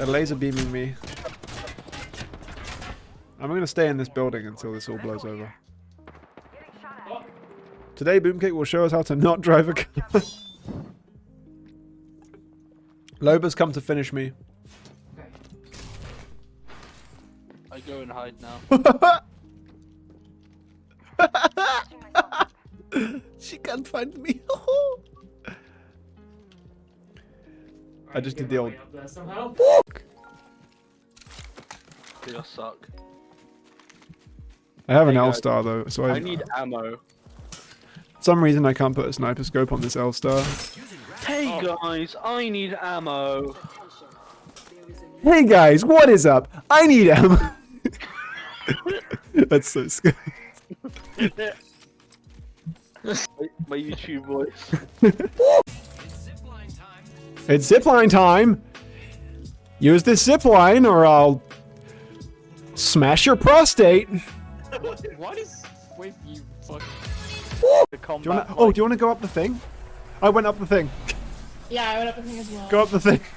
They're laser beaming me. I'm gonna stay in this building until this all blows over. Today, Boomkick will show us how to not drive a car. Loba's come to finish me. I go and hide now. she can't find me. Oh. I just did the old. You suck. I have an Hey, L star though, so I, I need ammo. for some reason I can't put a sniper scope on this L star. Hey oh. guys, I need ammo. Hey guys, what is up? I need ammo. That's so scary. my, my YouTube voice. It's zipline time. Use this zipline or I'll smash your prostate. Do What is with you fuck? The you wanna, oh, do you want to go up the thing? I went up the thing. Yeah, I went up the thing as well. Go up the thing.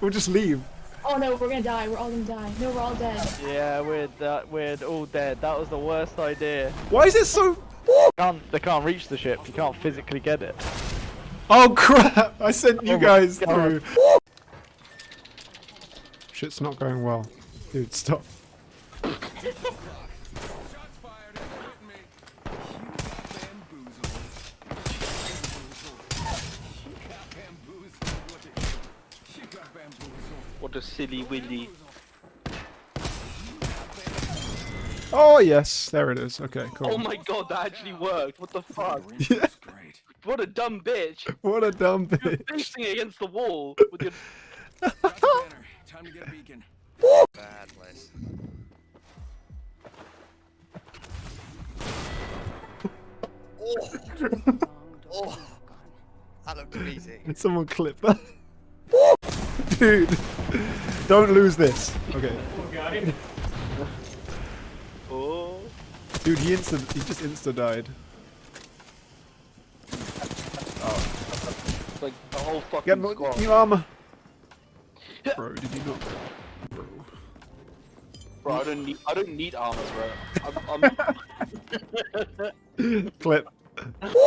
We'll just leave. Oh no, we're gonna die. We're all gonna die. No, we're all dead. Yeah, we're uh, we're all dead. That was the worst idea. Why is it so? Can't they can't reach the ship? You can't physically get it. Oh crap! I sent you Oh guys through. Shit's not going well. Dude, stop. What a silly willy. Oh yes, there it is. Okay, cool. Oh my god, that actually worked. What the fuck? Yeah, What a dumb bitch. what a dumb You're bitch. facing against the wall with your. Time to get a beacon. Bad place. Oh. oh. That looked easy. Did someone clip that? Dude, don't lose this. Okay. Oh. Dude, he insta he just insta died. Like the whole fucking Get mo- squad. new armor. Bro, did you not? Bro. Bro, I don't need. I don't need armor, bro. I'm. I'm Clip.